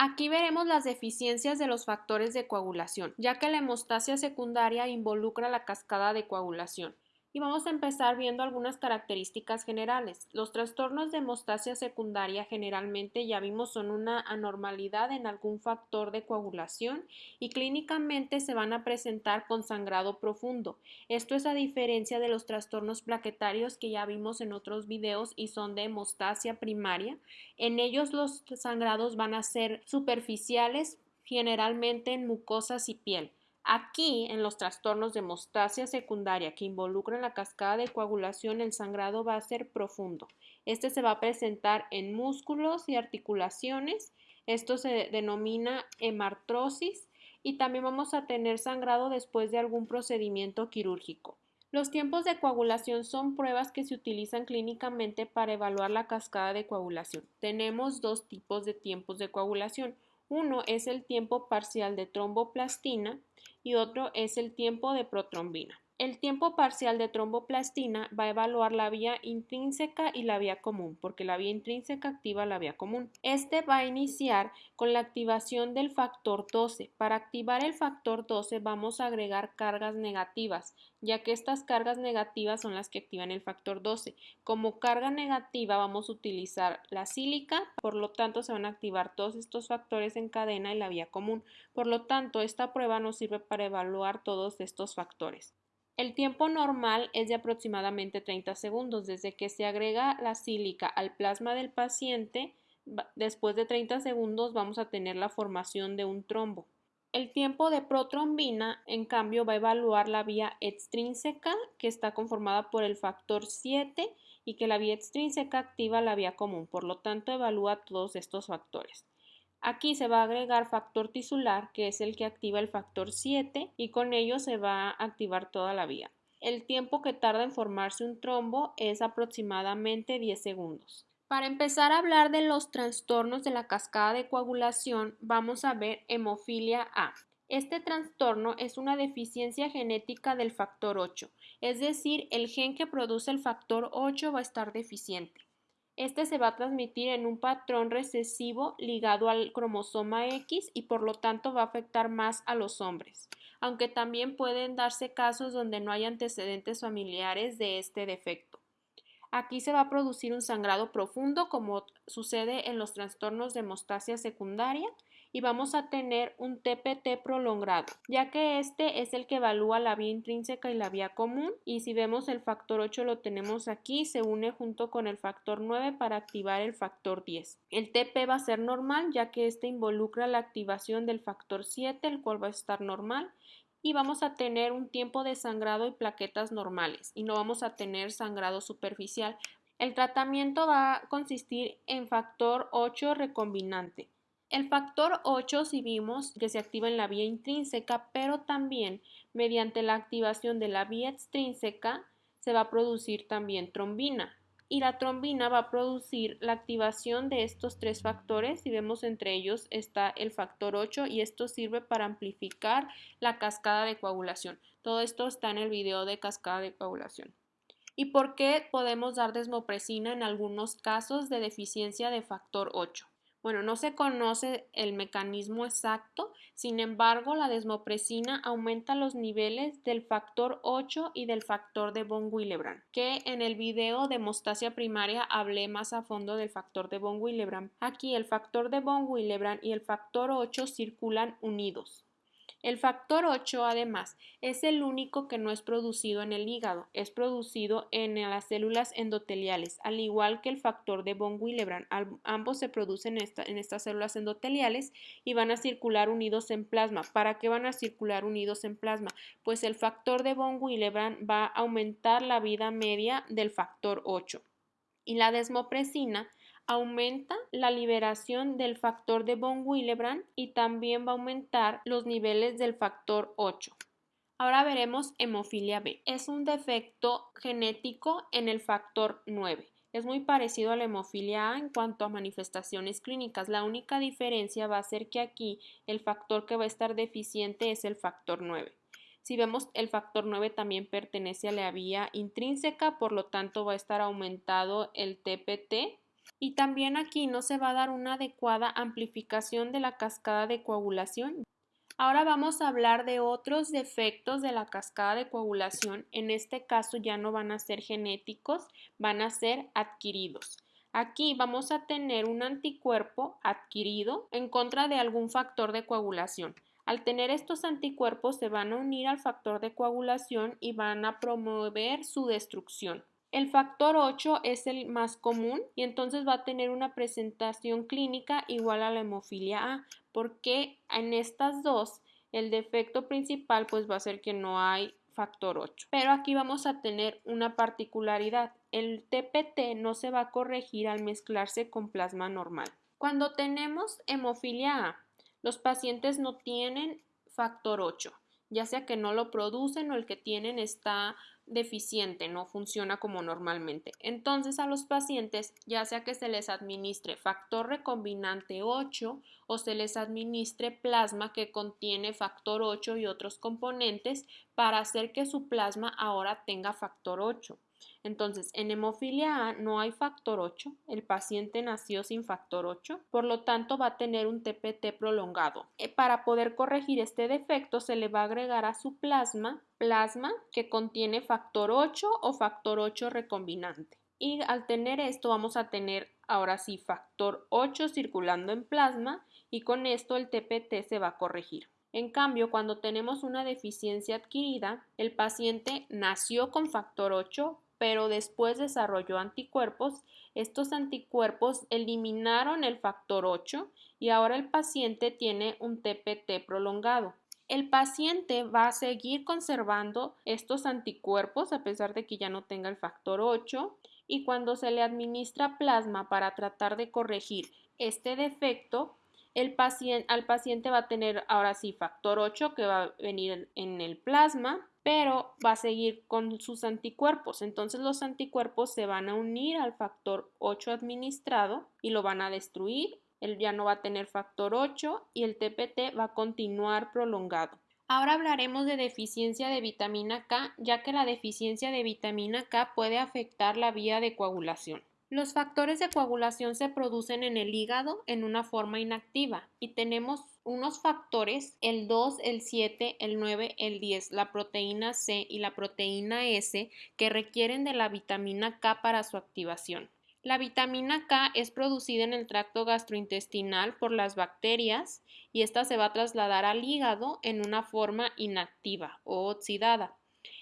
Aquí veremos las deficiencias de los factores de coagulación, ya que la hemostasia secundaria involucra la cascada de coagulación. Y vamos a empezar viendo algunas características generales. Los trastornos de hemostasia secundaria generalmente ya vimos son una anormalidad en algún factor de coagulación y clínicamente se van a presentar con sangrado profundo. Esto es a diferencia de los trastornos plaquetarios que ya vimos en otros videos y son de hemostasia primaria. En ellos los sangrados van a ser superficiales, generalmente en mucosas y piel. Aquí, en los trastornos de hemostasia secundaria que involucran la cascada de coagulación, el sangrado va a ser profundo. Este se va a presentar en músculos y articulaciones. Esto se denomina hemartrosis y también vamos a tener sangrado después de algún procedimiento quirúrgico. Los tiempos de coagulación son pruebas que se utilizan clínicamente para evaluar la cascada de coagulación. Tenemos dos tipos de tiempos de coagulación. Uno es el tiempo parcial de tromboplastina y otro es el tiempo de protrombina. El tiempo parcial de tromboplastina va a evaluar la vía intrínseca y la vía común, porque la vía intrínseca activa la vía común. Este va a iniciar con la activación del factor 12. Para activar el factor 12 vamos a agregar cargas negativas, ya que estas cargas negativas son las que activan el factor 12. Como carga negativa vamos a utilizar la sílica, por lo tanto se van a activar todos estos factores en cadena y la vía común. Por lo tanto, esta prueba nos sirve para evaluar todos estos factores. El tiempo normal es de aproximadamente 30 segundos desde que se agrega la sílica al plasma del paciente. Después de 30 segundos vamos a tener la formación de un trombo. El tiempo de protrombina, en cambio, va a evaluar la vía extrínseca, que está conformada por el factor 7 y que la vía extrínseca activa la vía común. Por lo tanto, evalúa todos estos factores. Aquí se va a agregar factor tisular, que es el que activa el factor 7 y con ello se va a activar toda la vía. El tiempo que tarda en formarse un trombo es aproximadamente 10 segundos. Para empezar a hablar de los trastornos de la cascada de coagulación, vamos a ver hemofilia A. Este trastorno es una deficiencia genética del factor 8, es decir, el gen que produce el factor 8 va a estar deficiente. Este se va a transmitir en un patrón recesivo ligado al cromosoma X y por lo tanto va a afectar más a los hombres, aunque también pueden darse casos donde no hay antecedentes familiares de este defecto. Aquí se va a producir un sangrado profundo como sucede en los trastornos de hemostasia secundaria y vamos a tener un TPT prolongado, ya que este es el que evalúa la vía intrínseca y la vía común y si vemos el factor 8 lo tenemos aquí, se une junto con el factor 9 para activar el factor 10. El TP va a ser normal ya que este involucra la activación del factor 7, el cual va a estar normal y vamos a tener un tiempo de sangrado y plaquetas normales y no vamos a tener sangrado superficial. El tratamiento va a consistir en factor 8 recombinante. El factor 8 si vimos que se activa en la vía intrínseca, pero también mediante la activación de la vía extrínseca se va a producir también trombina. Y la trombina va a producir la activación de estos tres factores. Si vemos entre ellos está el factor 8 y esto sirve para amplificar la cascada de coagulación. Todo esto está en el video de cascada de coagulación. ¿Y por qué podemos dar desmopresina en algunos casos de deficiencia de factor 8? Bueno, no se conoce el mecanismo exacto, sin embargo, la desmopresina aumenta los niveles del factor 8 y del factor de von Willebrand, que en el video de hemostasia primaria hablé más a fondo del factor de von Willebrand. Aquí el factor de von Willebrand y el factor 8 circulan unidos. El factor 8, además, es el único que no es producido en el hígado, es producido en las células endoteliales, al igual que el factor de von Willebrand. Ambos se producen en, estas células endoteliales y van a circular unidos en plasma. ¿Para qué van a circular unidos en plasma? Pues el factor de von Willebrand va a aumentar la vida media del factor 8 y la desmopresina aumenta la liberación del factor de von Willebrand y también va a aumentar los niveles del factor 8. Ahora veremos hemofilia B. Es un defecto genético en el factor 9. Es muy parecido a la hemofilia A en cuanto a manifestaciones clínicas. La única diferencia va a ser que aquí el factor que va a estar deficiente es el factor 9. Si vemos el factor 9 también pertenece a la vía intrínseca, por lo tanto va a estar aumentado el TPT Y también aquí no se va a dar una adecuada amplificación de la cascada de coagulación. Ahora vamos a hablar de otros defectos de la cascada de coagulación. En este caso ya no van a ser genéticos, van a ser adquiridos. Aquí vamos a tener un anticuerpo adquirido en contra de algún factor de coagulación. Al tener estos anticuerpos se van a unir al factor de coagulación y van a promover su destrucción. El factor 8 es el más común y entonces va a tener una presentación clínica igual a la hemofilia A, porque en estas dos el defecto principal pues va a ser que no hay factor 8. Pero aquí vamos a tener una particularidad. El TPT no se va a corregir al mezclarse con plasma normal. Cuando tenemos hemofilia A, los pacientes no tienen factor 8, ya sea que no lo producen o el que tienen está deficiente, no funciona como normalmente. Entonces a los pacientes, ya sea que se les administre factor recombinante 8 o se les administre plasma que contiene factor 8 y otros componentes para hacer que su plasma ahora tenga factor 8. Entonces, en hemofilia A no hay factor 8, el paciente nació sin factor 8, por lo tanto va a tener un TPT prolongado. Eh, para poder corregir este defecto se le va a agregar a su plasma plasma que contiene factor 8 o factor 8 recombinante. Y al tener esto vamos a tener ahora sí factor 8 circulando en plasma y con esto el TPT se va a corregir. En cambio, cuando tenemos una deficiencia adquirida, el paciente nació con factor 8, pero después desarrolló anticuerpos. Estos anticuerpos eliminaron el factor 8 y ahora el paciente tiene un TPT prolongado. El paciente va a seguir conservando estos anticuerpos a pesar de que ya no tenga el factor 8 y cuando se le administra plasma para tratar de corregir este defecto, el paciente, al paciente va a tener ahora sí factor 8 que va a venir en el plasma pero va a seguir con sus anticuerpos. Entonces los anticuerpos se van a unir al factor 8 administrado y lo van a destruir. Él ya no va a tener factor 8 y el TPT va a continuar prolongado. Ahora hablaremos de deficiencia de vitamina K, ya que la deficiencia de vitamina K puede afectar la vía de coagulación. Los factores de coagulación se producen en el hígado en una forma inactiva y tenemos unos factores, el 2, el 7, el 9, el 10, la proteína C y la proteína S que requieren de la vitamina K para su activación. La vitamina K es producida en el tracto gastrointestinal por las bacterias y esta se va a trasladar al hígado en una forma inactiva o oxidada.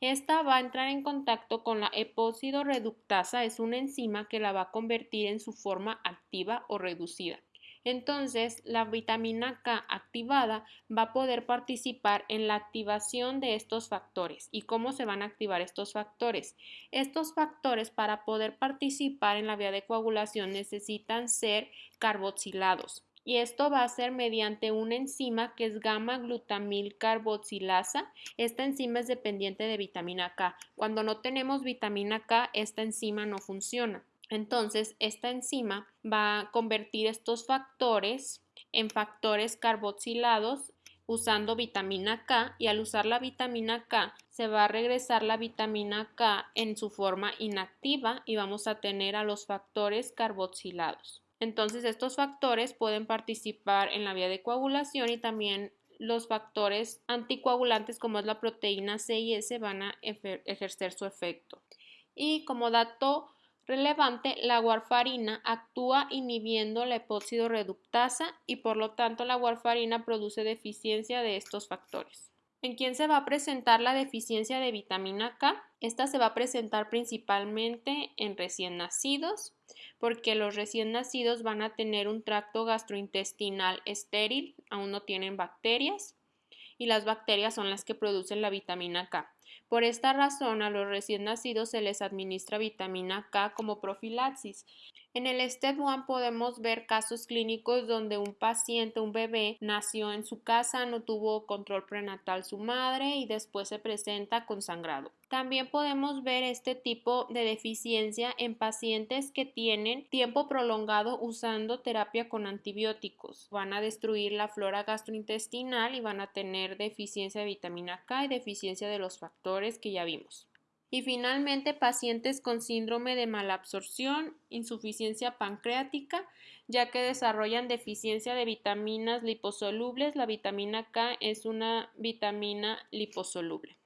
Esta va a entrar en contacto con la epóxido reductasa, es una enzima que la va a convertir en su forma activa o reducida. Entonces, la vitamina K activada va a poder participar en la activación de estos factores. ¿Y cómo se van a activar estos factores? Estos factores para poder participar en la vía de coagulación necesitan ser carboxilados y esto va a ser mediante una enzima que es gamma glutamil carboxilasa. Esta enzima es dependiente de vitamina K. Cuando no tenemos vitamina K, esta enzima no funciona. Entonces, esta enzima va a convertir estos factores en factores carboxilados usando vitamina K y al usar la vitamina K se va a regresar la vitamina K en su forma inactiva y vamos a tener a los factores carboxilados. Entonces, estos factores pueden participar en la vía de coagulación y también los factores anticoagulantes como es la proteína C y S van a ejercer su efecto. Y como dato relevante, la warfarina actúa inhibiendo la epóxido reductasa y por lo tanto la warfarina produce deficiencia de estos factores. ¿En quién se va a presentar la deficiencia de vitamina K? Esta se va a presentar principalmente en recién nacidos, porque los recién nacidos van a tener un tracto gastrointestinal estéril, aún no tienen bacterias, y las bacterias son las que producen la vitamina K. Por esta razón, a los recién nacidos se les administra vitamina K como profilaxis. En el STEP 1 podemos ver casos clínicos donde un paciente, un bebé, nació en su casa, no tuvo control prenatal su madre y después se presenta con sangrado. También podemos ver este tipo de deficiencia en pacientes que tienen tiempo prolongado usando terapia con antibióticos. Van a destruir la flora gastrointestinal y van a tener deficiencia de vitamina K y deficiencia de los factores que ya vimos. Y finalmente, pacientes con síndrome de malabsorción, insuficiencia pancreática, ya que desarrollan deficiencia de vitaminas liposolubles. La vitamina K es una vitamina liposoluble.